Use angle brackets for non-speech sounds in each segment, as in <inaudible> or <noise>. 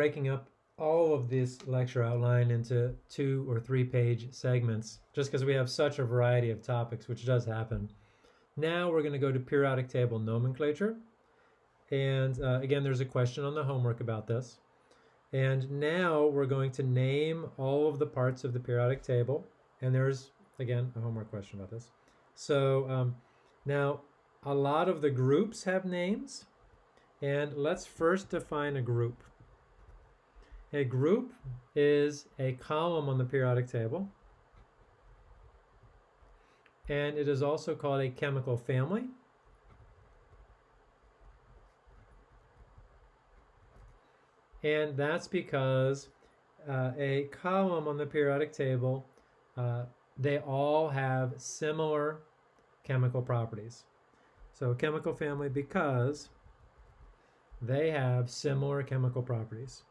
breaking up all of this lecture outline into two or three page segments just because we have such a variety of topics, which does happen. Now we're going to go to periodic table nomenclature. And uh, again, there's a question on the homework about this. And now we're going to name all of the parts of the periodic table. And there's, again, a homework question about this. So um, now a lot of the groups have names. And let's first define a group. A group is a column on the periodic table. And it is also called a chemical family. And that's because uh, a column on the periodic table, uh, they all have similar chemical properties. So chemical family because they have similar chemical properties.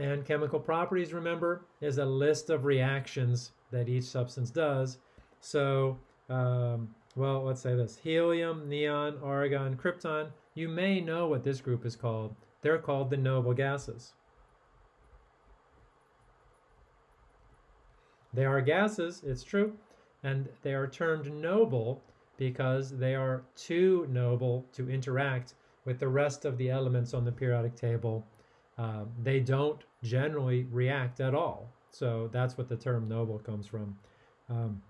And chemical properties, remember, is a list of reactions that each substance does. So, um, well, let's say this. Helium, neon, argon, krypton. You may know what this group is called. They're called the noble gases. They are gases, it's true, and they are termed noble because they are too noble to interact with the rest of the elements on the periodic table uh, they don't generally react at all. So that's what the term noble comes from. Um,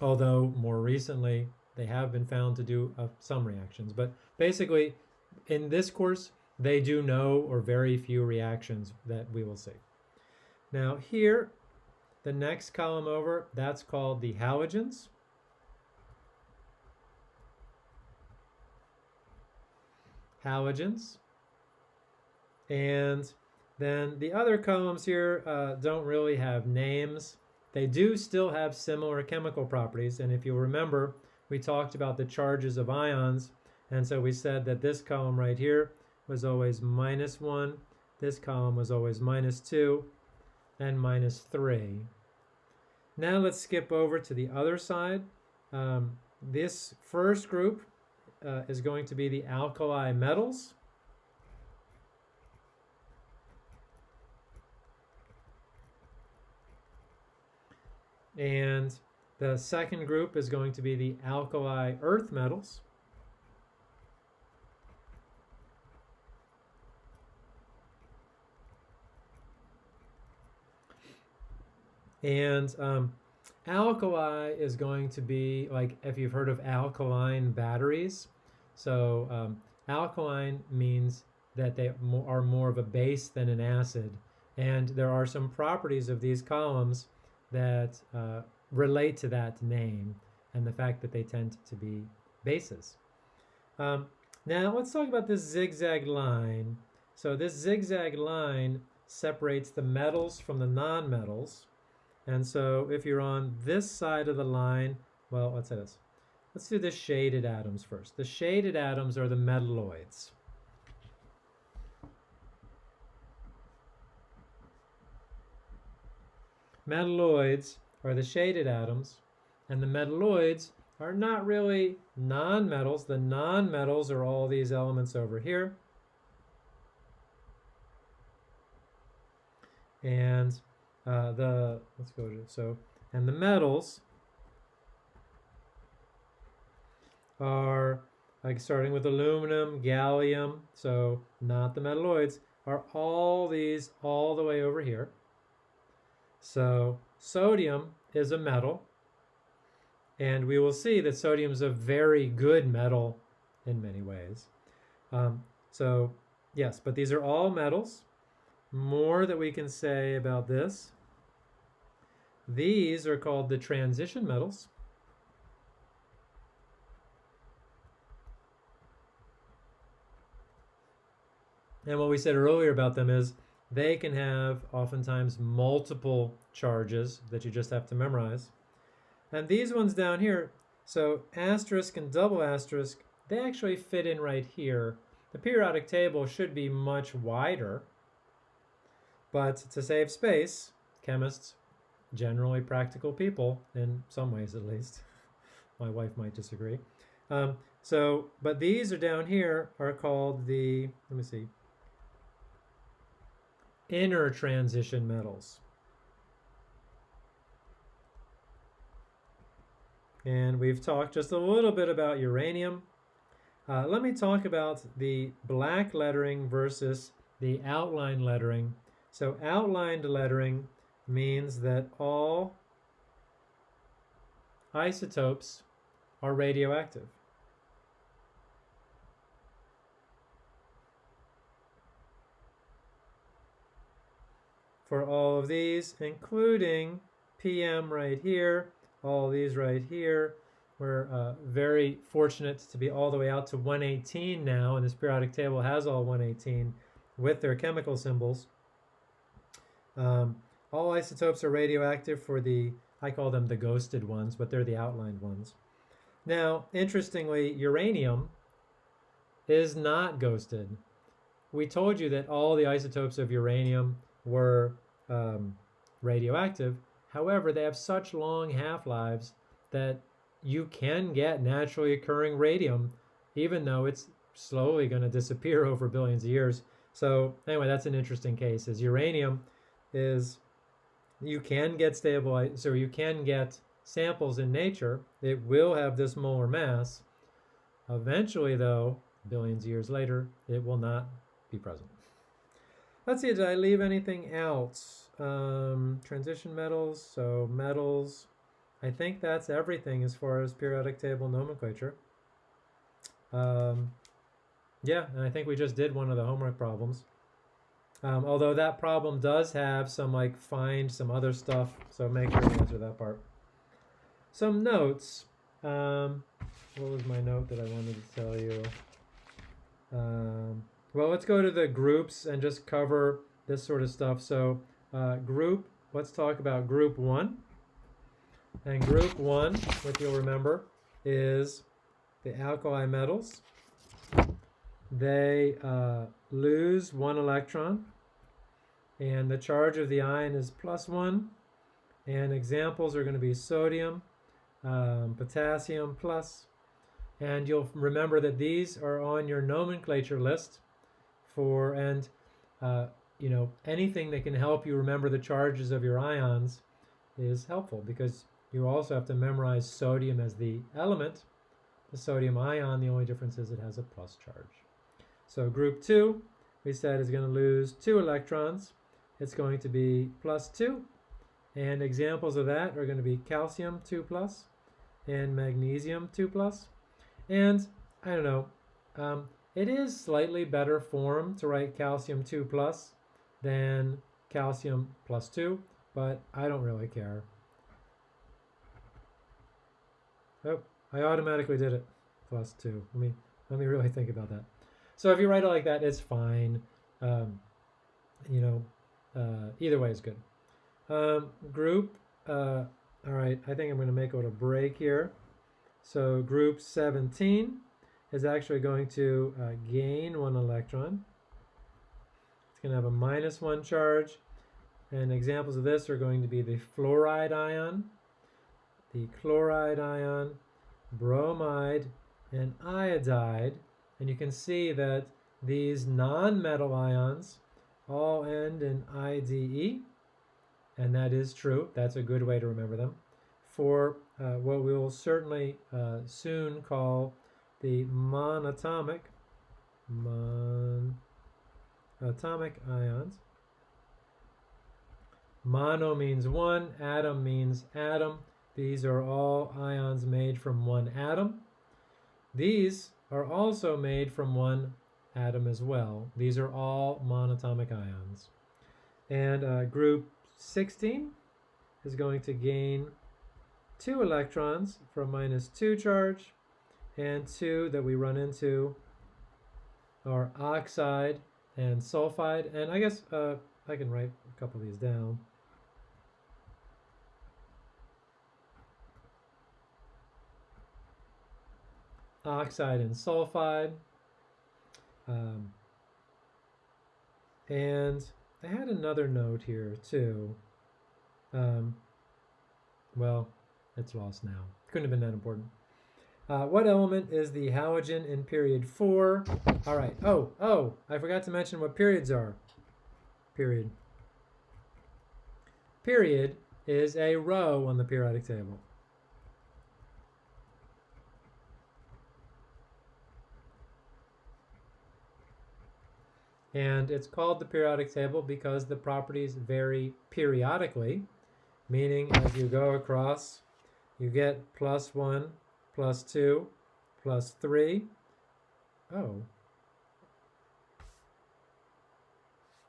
although more recently they have been found to do uh, some reactions. But basically, in this course, they do no or very few reactions that we will see. Now here, the next column over, that's called the halogens. Halogens. And then the other columns here uh, don't really have names. They do still have similar chemical properties. And if you remember, we talked about the charges of ions. And so we said that this column right here was always minus 1. This column was always minus 2 and minus 3. Now let's skip over to the other side. Um, this first group uh, is going to be the alkali metals. And the second group is going to be the alkali earth metals. And um, alkali is going to be like if you've heard of alkaline batteries. So um, alkaline means that they are more of a base than an acid. And there are some properties of these columns that uh, relate to that name and the fact that they tend to be bases. Um, now let's talk about this zigzag line. So this zigzag line separates the metals from the non-metals. And so if you're on this side of the line, well, let's say this. Let's do the shaded atoms first. The shaded atoms are the metalloids. Metalloids are the shaded atoms, and the metalloids are not really nonmetals. The nonmetals are all these elements over here. And uh, the, let's go to, so, and the metals are like starting with aluminum, gallium, so not the metalloids, are all these all the way over here. So sodium is a metal, and we will see that sodium is a very good metal in many ways. Um, so yes, but these are all metals. More that we can say about this. These are called the transition metals. And what we said earlier about them is they can have oftentimes multiple charges that you just have to memorize. And these ones down here, so asterisk and double asterisk, they actually fit in right here. The periodic table should be much wider, but to save space, chemists generally practical people, in some ways at least. <laughs> My wife might disagree. Um, so, but these are down here are called the, let me see, inner transition metals. And we've talked just a little bit about uranium. Uh, let me talk about the black lettering versus the outline lettering. So outlined lettering means that all isotopes are radioactive. For all of these, including PM right here, all these right here, we're uh, very fortunate to be all the way out to 118 now, and this periodic table has all 118 with their chemical symbols. Um, all isotopes are radioactive for the, I call them the ghosted ones, but they're the outlined ones. Now, interestingly, uranium is not ghosted. We told you that all the isotopes of uranium were um, radioactive. However, they have such long half-lives that you can get naturally occurring radium, even though it's slowly going to disappear <laughs> over billions of years. So anyway, that's an interesting case. Is uranium is you can get stable, so you can get samples in nature. It will have this molar mass. Eventually, though, billions of years later, it will not be present. Let's see, did I leave anything else? Um, transition metals, so metals. I think that's everything as far as periodic table nomenclature. Um, yeah, and I think we just did one of the homework problems. Um, although that problem does have some like find some other stuff, so make sure you answer that part. Some notes. Um, what was my note that I wanted to tell you? Um, well, let's go to the groups and just cover this sort of stuff. So uh, group, let's talk about group one. And group one, what you'll remember, is the alkali metals. They uh, lose one electron, and the charge of the ion is plus one. And examples are going to be sodium, um, potassium plus, and you'll remember that these are on your nomenclature list for, and uh, you know, anything that can help you remember the charges of your ions is helpful because you also have to memorize sodium as the element. The sodium ion, the only difference is it has a plus charge. So group 2, we said, is going to lose two electrons. It's going to be plus 2. And examples of that are going to be calcium 2 plus and magnesium 2 plus. And I don't know, um, it is slightly better form to write calcium 2 plus than calcium plus 2, but I don't really care. Oh, I automatically did it. Plus 2. Let me, let me really think about that. So if you write it like that, it's fine. Um, you know, uh, either way is good. Um, group, uh, all right, I think I'm going to make a break here. So group 17 is actually going to uh, gain one electron. It's going to have a minus one charge. And examples of this are going to be the fluoride ion, the chloride ion, bromide, and iodide. And you can see that these non-metal ions all end in IDE, and that is true. That's a good way to remember them. For uh, what we will certainly uh, soon call the monatomic, monatomic ions. Mono means one, atom means atom. These are all ions made from one atom. These are also made from one atom as well. These are all monatomic ions. And uh, group 16 is going to gain two electrons from minus 2 charge and two that we run into are oxide and sulfide. And I guess uh, I can write a couple of these down. oxide and sulfide. Um, and I had another note here too. Um, Well, it's lost now. Couldn't have been that important. Uh, what element is the halogen in period four? All right. Oh, oh, I forgot to mention what periods are. Period. Period is a row on the periodic table. And it's called the periodic table because the properties vary periodically, meaning as you go across, you get plus 1, plus 2, plus 3. Oh.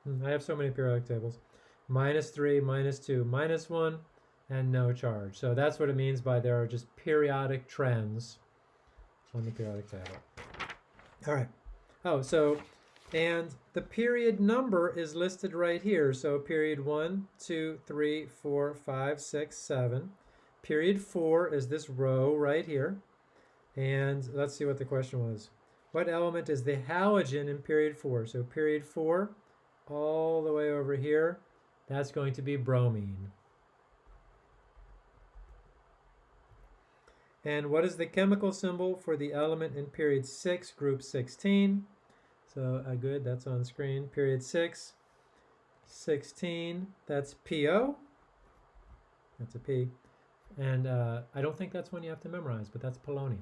Hmm, I have so many periodic tables. Minus 3, minus 2, minus 1, and no charge. So that's what it means by there are just periodic trends on the periodic table. All right. Oh, so and the period number is listed right here. So period one, two, three, four, five, six, seven. Period four is this row right here. And let's see what the question was. What element is the halogen in period four? So period four, all the way over here, that's going to be bromine. And what is the chemical symbol for the element in period six, group 16? So uh, good, that's on screen. Period 6, 16, that's PO. That's a P. And uh, I don't think that's one you have to memorize, but that's polonium.